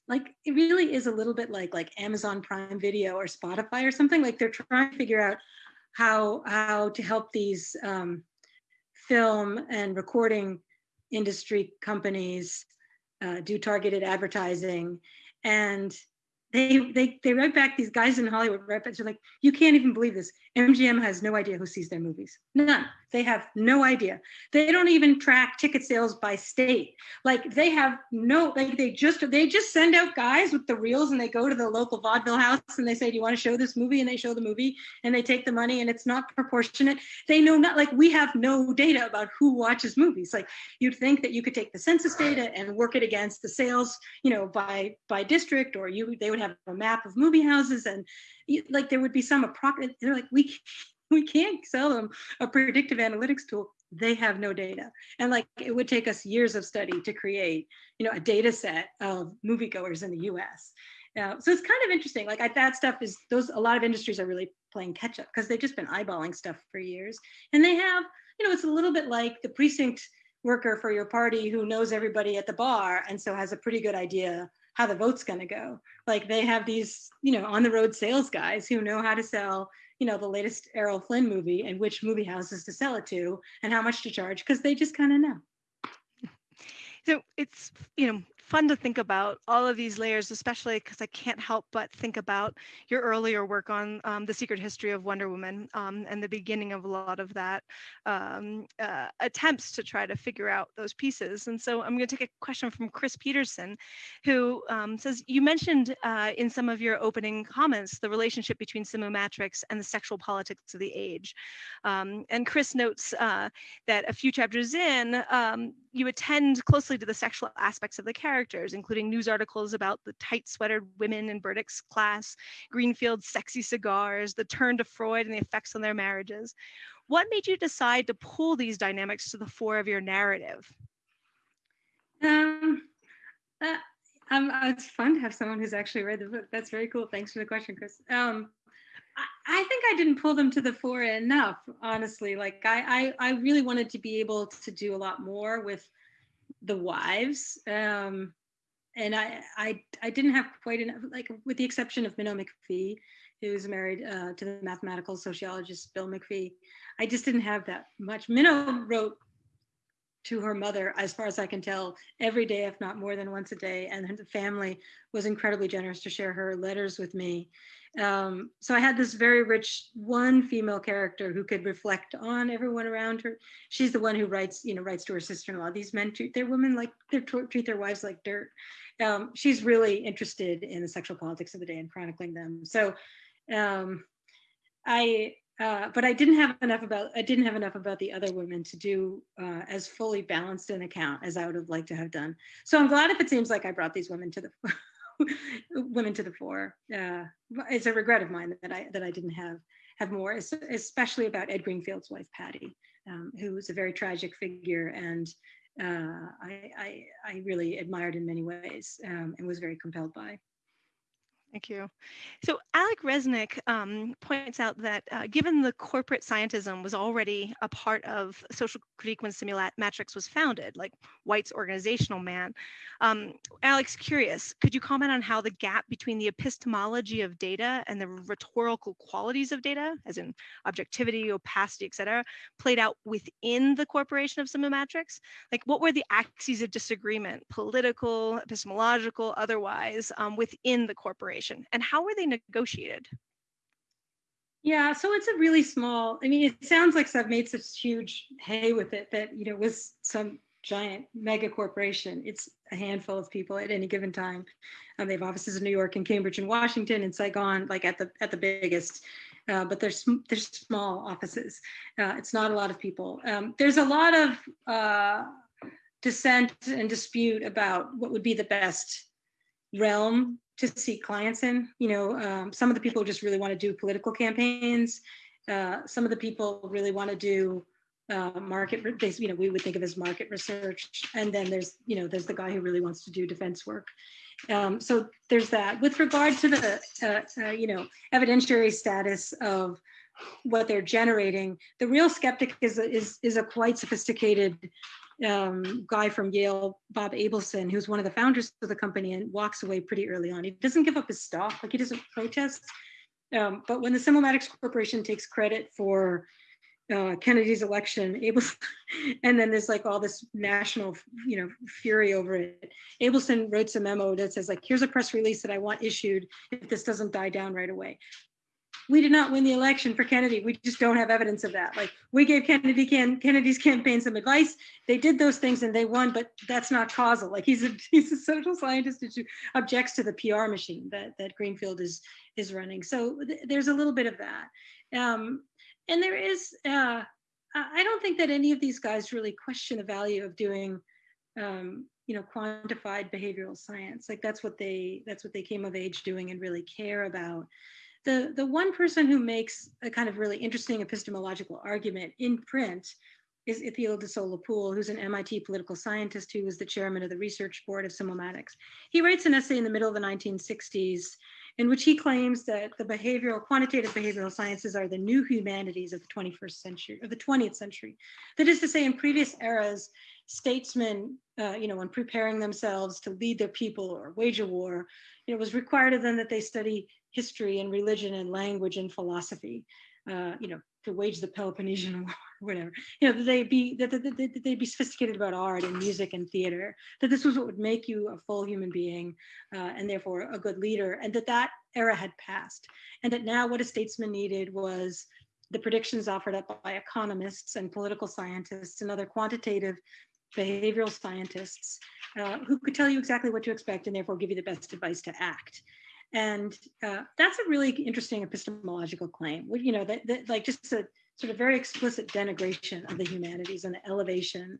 like it really is a little bit like like Amazon Prime Video or Spotify or something. Like they're trying to figure out how how to help these um, film and recording industry companies uh, do targeted advertising and they they they write back these guys in Hollywood write back. They're like, you can't even believe this. MGM has no idea who sees their movies. None. They have no idea. They don't even track ticket sales by state. Like they have no. Like they just they just send out guys with the reels and they go to the local vaudeville house and they say, do you want to show this movie? And they show the movie and they take the money and it's not proportionate. They know not like we have no data about who watches movies. Like you'd think that you could take the census data and work it against the sales, you know, by by district, or you they would have a map of movie houses and like there would be some approximate, they're like, we, we can't sell them a predictive analytics tool. They have no data. And like it would take us years of study to create, you know, a data set of moviegoers in the US. Uh, so it's kind of interesting. Like I, that stuff is those, a lot of industries are really playing catch up because they've just been eyeballing stuff for years. And they have, you know, it's a little bit like the precinct worker for your party who knows everybody at the bar and so has a pretty good idea how the vote's going to go. Like they have these, you know, on the road sales guys who know how to sell, you know, the latest Errol Flynn movie and which movie houses to sell it to and how much to charge because they just kind of know. So it's, you know, fun to think about all of these layers, especially because I can't help but think about your earlier work on um, the secret history of Wonder Woman um, and the beginning of a lot of that um, uh, attempts to try to figure out those pieces. And so I'm going to take a question from Chris Peterson, who um, says, you mentioned uh, in some of your opening comments the relationship between Matrix and the sexual politics of the age. Um, and Chris notes uh, that a few chapters in, um, you attend closely to the sexual aspects of the characters, including news articles about the tight sweatered women in Burdick's class, Greenfield's sexy cigars, the turn to Freud and the effects on their marriages. What made you decide to pull these dynamics to the fore of your narrative? Um, uh, um, it's fun to have someone who's actually read the book. That's very cool. Thanks for the question, Chris. Um, I think I didn't pull them to the fore enough, honestly. Like I, I, I really wanted to be able to do a lot more with the wives. Um, and I, I, I didn't have quite enough, like with the exception of Minnow McPhee, who was married uh, to the mathematical sociologist Bill McPhee. I just didn't have that much. Minnow wrote to her mother, as far as I can tell, every day, if not more than once a day. And the family was incredibly generous to share her letters with me. Um, so I had this very rich one female character who could reflect on everyone around her. She's the one who writes, you know, writes to her sister-in-law. These men treat their women like they treat their wives like dirt. Um, she's really interested in the sexual politics of the day and chronicling them. So um, I, uh, but I didn't have enough about I didn't have enough about the other women to do uh, as fully balanced an account as I would have liked to have done. So I'm glad if it seems like I brought these women to the women to the fore. Uh, it's a regret of mine that I that I didn't have have more, especially about Ed Greenfield's wife Patty, um, who was a very tragic figure and uh, I, I, I really admired in many ways um, and was very compelled by. Thank you. So Alec Resnick um, points out that uh, given the corporate scientism was already a part of social critique when Simulmatics was founded, like Whyte's organizational man, um, Alex, curious, could you comment on how the gap between the epistemology of data and the rhetorical qualities of data, as in objectivity, opacity, et cetera, played out within the corporation of Simulmatics? Like what were the axes of disagreement, political, epistemological, otherwise, um, within the corporation? And how were they negotiated? Yeah, so it's a really small. I mean, it sounds like I've made such huge hay with it that you know was some giant mega corporation. It's a handful of people at any given time. Um, they have offices in New York and Cambridge and Washington and Saigon, like at the at the biggest. Uh, but there's there's small offices. Uh, it's not a lot of people. Um, there's a lot of uh, dissent and dispute about what would be the best realm to see clients in. You know, um, some of the people just really want to do political campaigns. Uh, some of the people really want to do uh, market, you know, we would think of as market research. And then there's, you know, there's the guy who really wants to do defense work. Um, so there's that. With regard to the, uh, uh you know, evidentiary status of what they're generating, the real skeptic is, is, is a quite sophisticated um, guy from Yale, Bob Abelson, who's one of the founders of the company and walks away pretty early on. He doesn't give up his stock, like he doesn't protest. Um, but when the Simulmatics Corporation takes credit for uh, Kennedy's election, Abelson, and then there's like all this national, you know, fury over it. Abelson wrote a memo that says like, here's a press release that I want issued if this doesn't die down right away we did not win the election for Kennedy. We just don't have evidence of that. Like we gave Kennedy can, Kennedy's campaign some advice. They did those things and they won, but that's not causal. Like he's a he's a social scientist who objects to the PR machine that that Greenfield is is running. So th there's a little bit of that, um, and there is. Uh, I don't think that any of these guys really question the value of doing. Um, you know quantified behavioral science like that's what they that's what they came of age doing and really care about the, the one person who makes a kind of really interesting epistemological argument in print is Ithiel de Sola-Pool, who's an MIT political scientist who was the chairman of the research board of Simulmatics. He writes an essay in the middle of the 1960s in which he claims that the behavioral, quantitative behavioral sciences are the new humanities of the 21st century, of the 20th century. That is to say, in previous eras, statesmen, uh, you know, when preparing themselves to lead their people or wage a war, it was required of them that they study history and religion and language and philosophy, uh, you know, to wage the Peloponnesian War, whatever, you know, that they be that, that, that they'd be sophisticated about art and music and theater, that this was what would make you a full human being uh, and therefore a good leader, and that that era had passed, and that now what a statesman needed was the predictions offered up by economists and political scientists and other quantitative behavioral scientists uh, who could tell you exactly what to expect and therefore give you the best advice to act. And uh, that's a really interesting epistemological claim. You know, that, that, like just a sort of very explicit denigration of the humanities and the elevation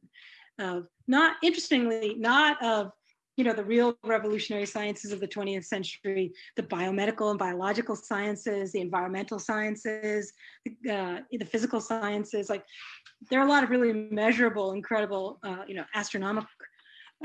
of not, interestingly, not of you know the real revolutionary sciences of the 20th century, the biomedical and biological sciences, the environmental sciences, uh, the physical sciences. Like there are a lot of really measurable, incredible, uh, you know, astronomical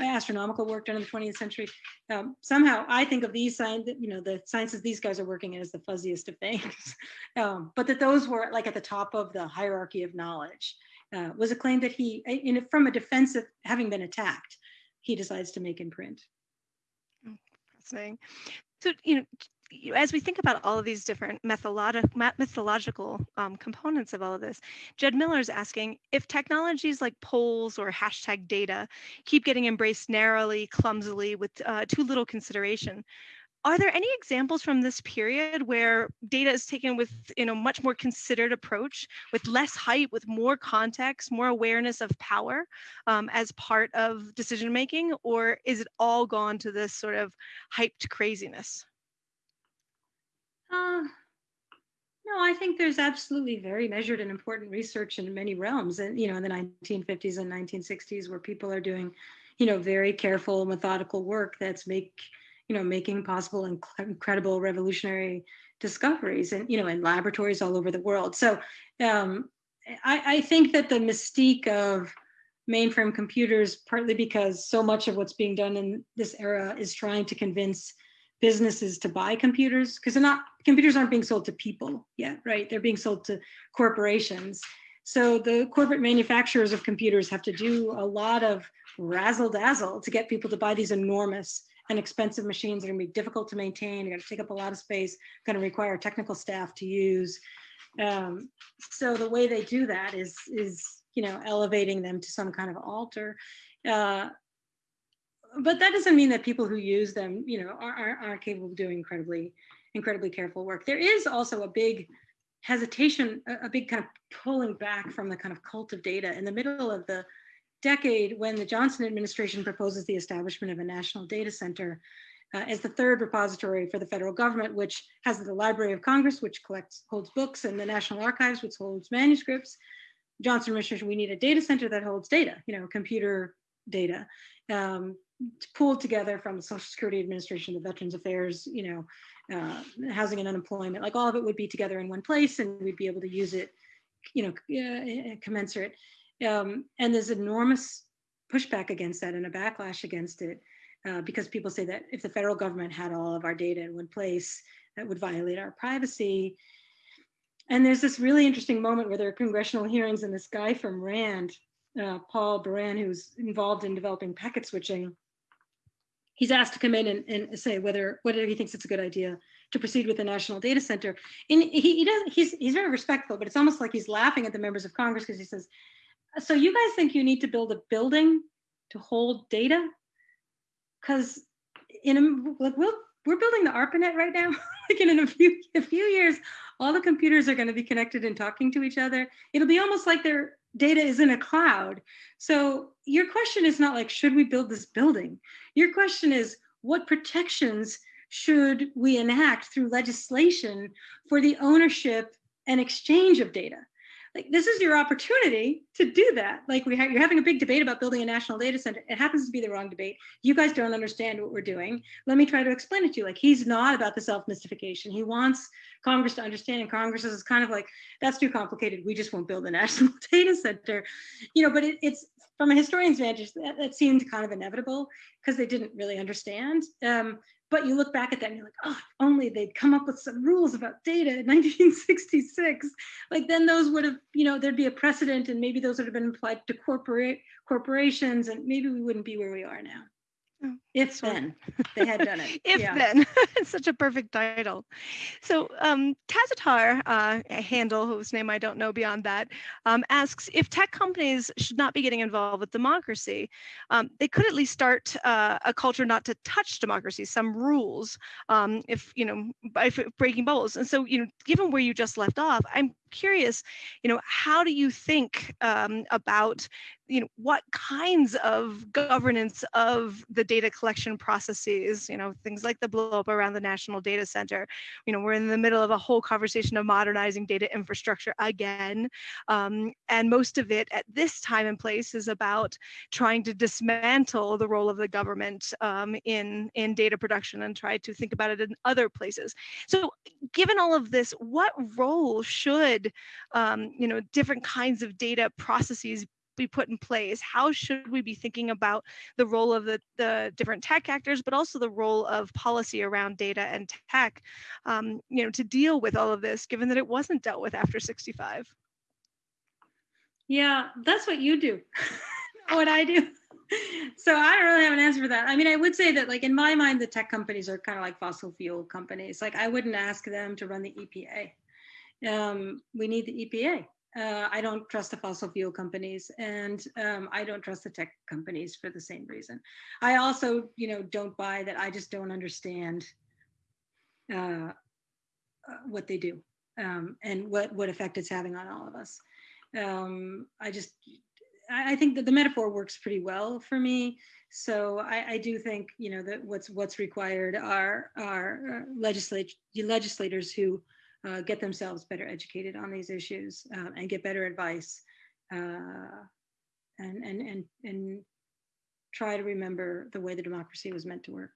astronomical work done in the 20th century. Um, somehow I think of these science, you know, the sciences these guys are working in as the fuzziest of things, um, but that those were like at the top of the hierarchy of knowledge uh, was a claim that he, in, from a defensive, having been attacked, he decides to make in print. Oh, fascinating. So, you know, as we think about all of these different methodological um, components of all of this, Jed Miller is asking if technologies like polls or hashtag data keep getting embraced narrowly, clumsily, with uh, too little consideration, are there any examples from this period where data is taken with you know much more considered approach with less hype with more context more awareness of power um, as part of decision making or is it all gone to this sort of hyped craziness uh, no, I think there's absolutely very measured and important research in many realms. And, you know, in the 1950s and 1960s, where people are doing, you know, very careful, methodical work that's make, you know, making possible inc- incredible revolutionary discoveries and, you know, in laboratories all over the world. So um, I, I think that the mystique of mainframe computers, partly because so much of what's being done in this era is trying to convince businesses to buy computers because they're not computers aren't being sold to people yet right? They're being sold to corporations. So the corporate manufacturers of computers have to do a lot of razzle dazzle to get people to buy these enormous and expensive machines that are going to be difficult to maintain to take up a lot of space going to require technical staff to use. Um, so the way they do that is is you know elevating them to some kind of altar. Uh, but that doesn't mean that people who use them, you know, are, are, are capable of doing incredibly, incredibly careful work. There is also a big hesitation, a, a big kind of pulling back from the kind of cult of data in the middle of the decade when the Johnson administration proposes the establishment of a national data center uh, as the third repository for the federal government, which has the Library of Congress, which collects, holds books, and the National Archives, which holds manuscripts. Johnson administration, we need a data center that holds data, you know, computer data. Um, pulled together from the Social Security Administration, the Veterans Affairs, you know, uh, housing and unemployment, like all of it would be together in one place and we'd be able to use it, you know, uh, commensurate. Um, and there's enormous pushback against that and a backlash against it uh, because people say that if the federal government had all of our data in one place, that would violate our privacy. And there's this really interesting moment where there are congressional hearings and this guy from RAND, uh, Paul Baran, who's involved in developing packet switching, he's asked to come in and, and say whether whether he thinks it's a good idea to proceed with the national data center. And he, he does he's he's very respectful, but it's almost like he's laughing at the members of Congress because he says, "So you guys think you need to build a building to hold data? Because in a, like we'll we're building the ARPANET right now. like in a few a few years, all the computers are going to be connected and talking to each other. It'll be almost like they're data is in a cloud. So your question is not like, should we build this building? Your question is, what protections should we enact through legislation for the ownership and exchange of data? like this is your opportunity to do that. Like we ha- you're having a big debate about building a national data center. It happens to be the wrong debate. You guys don't understand what we're doing. Let me try to explain it to you. Like he's not about the self mystification he wants congress to understand and congress is kind of like that's too complicated. We just won't build a national data center. You know but it, it's from a historian's vantage that, that seemed kind of inevitable because they didn't really understand um, but you look back at that and you're like, oh, only they'd come up with some rules about data in 1966. Like then those would have, you know, there'd be a precedent and maybe those would have been applied to corporate corporations and maybe we wouldn't be where we are now. If Sort then they had done it. if yeah. then it's such a perfect title so um tazatar uh, a handle whose name i don't know beyond that um, asks if tech companies should not be getting involved with democracy um, they could at least start uh, a culture not to touch democracy some rules um, if you know by breaking bubbles and so you know given where you just left off i'm curious you know how do you think um, about you know what kinds of governance of the data collection processes you know things like the blow up around the national data center you know we're in the middle of a whole conversation of modernizing data infrastructure again um, and most of it at this time and place is about trying to dismantle the role of the government um, in in data production and try to think about it in other places. So given all of this what role should um, you know different kinds of data processes be put in place? How should we be thinking about the role of the, the different tech actors, but also the role of policy around data and tech, um, you know, to deal with all of this, given that it wasn't dealt with after 65? Yeah, that's what you do. what I do. So I don't really have an answer for that. I mean, I would say that, like in my mind, the tech companies are kind of like fossil fuel companies. Like I wouldn't ask them to run the EPA. Um, we need the EPA. Uh, I don't trust the fossil fuel companies, and um, I don't trust the tech companies for the same reason. I also, you know, don't buy that. I just don't understand uh, uh, what they do um, and what what effect it's having on all of us. Um, I just, I, think that the metaphor works pretty well for me. So I, I do think, you know, that what's what's required are are legislate legislators who uh, get themselves better educated on these issues uh, and get better advice uh, and, and, and, and try to remember the way the democracy was meant to work.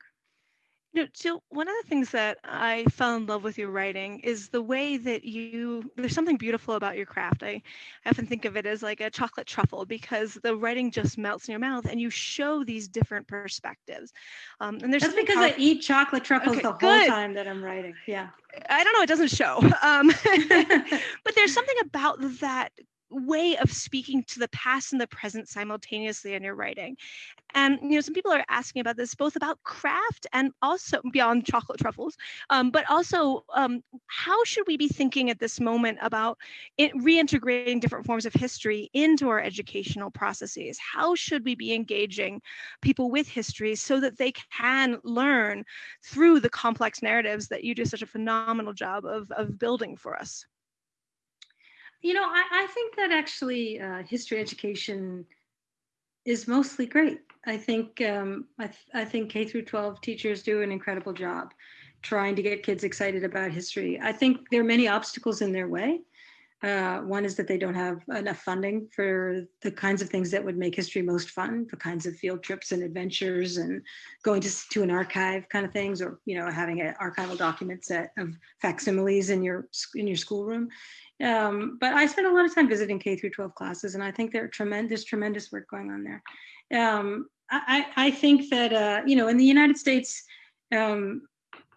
You know, Jill, one of the things that I fell in love with your writing is the way that you, there's something beautiful about your craft. I, I often think of it as like a chocolate truffle because the writing just melts in your mouth and you show these different perspectives. Um, and there's That's because I eat chocolate truffles Okay, the whole good. time that I'm writing. Yeah. I don't know, it doesn't show. Um, but there's something about that way of speaking to the past and the present simultaneously in your writing. And you know, some people are asking about this both about craft and also beyond chocolate truffles, um, but also um, how should we be thinking at this moment about it, reintegrating different forms of history into our educational processes? How should we be engaging people with history so that they can learn through the complex narratives that you do such a phenomenal job of, of building for us? You know, I, I think that actually uh, history education is mostly great. I think um, I, th- I think K through 12 teachers do an incredible job trying to get kids excited about history. I think there are many obstacles in their way. Uh, one is that they don't have enough funding for the kinds of things that would make history most fun, the kinds of field trips and adventures and going to, to an archive kind of things, or you know having an archival document set of facsimiles in your in your schoolroom. Um, but I spent a lot of time visiting K through 12 classes, and I think there are tremendous, tremendous work going on there. Um, I, I think that uh, you know in the United States, um,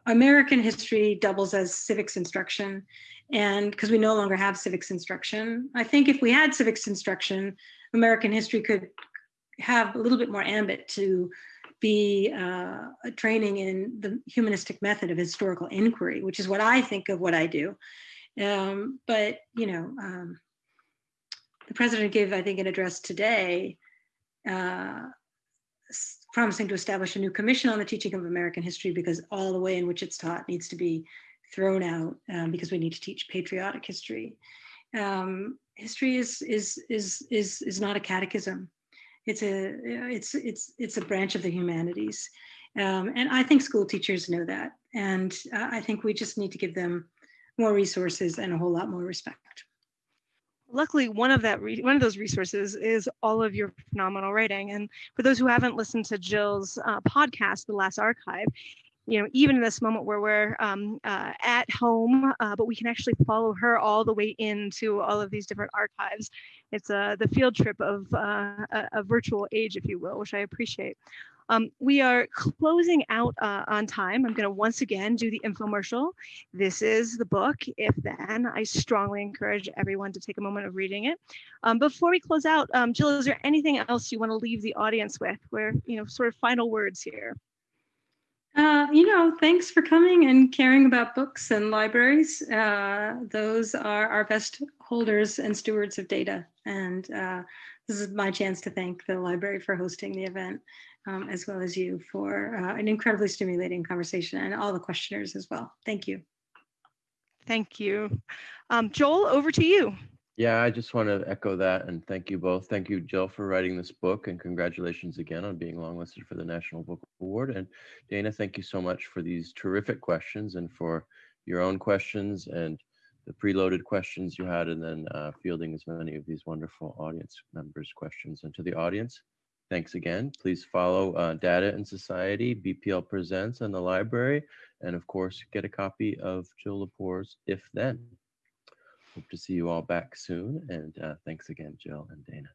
American history doubles as civics instruction, and because we no longer have civics instruction, I think if we had civics instruction, American history could have a little bit more ambit to be uh, training in the humanistic method of historical inquiry, which is what I think of what I do. Um, but you know, um, the president gave, I think, an address today, uh, promising to establish a new commission on the teaching of American history because all the way in which it's taught needs to be thrown out um, because we need to teach patriotic history. Um, history is is is is is not a catechism. It's a it's it's it's a branch of the humanities, um, and I think school teachers know that, and uh, I think we just need to give them more resources and a whole lot more respect. luckily one of that one of those resources is all of your phenomenal writing and for those who haven't listened to jill's uh, podcast the last archive you know even in this moment where we're um, uh, at home uh, but we can actually follow her all the way into all of these different archives it's uh, the field trip of uh, a, a virtual age if you will which i appreciate Um, we are closing out uh, on time. I'm going to once again do the infomercial. This is the book, If Then. I strongly encourage everyone to take a moment of reading it. Um, before we close out, um, Jill, is there anything else you want to leave the audience with? Where, you know, sort of final words here. Uh, you know, thanks for coming and caring about books and libraries. Uh, those are our best holders and stewards of data. And uh, this is my chance to thank the library for hosting the event, um, as well as you for uh, an incredibly stimulating conversation and all the questioners as well. Thank you. Thank you. Um, Joel, over to you. Yeah, I just want to echo that and thank you both. Thank you, Jill, for writing this book and congratulations again on being longlisted for the National Book Award. And Dana, thank you so much for these terrific questions and for your own questions and the preloaded questions you had and then uh, fielding as many of these wonderful audience members' questions. And to the audience, thanks again. Please follow uh, Data and Society, BPL Presents, and the library. And of course, get a copy of Jill Lepore's If Then. Hope to see you all back soon. And uh, thanks again, Jill and Dana.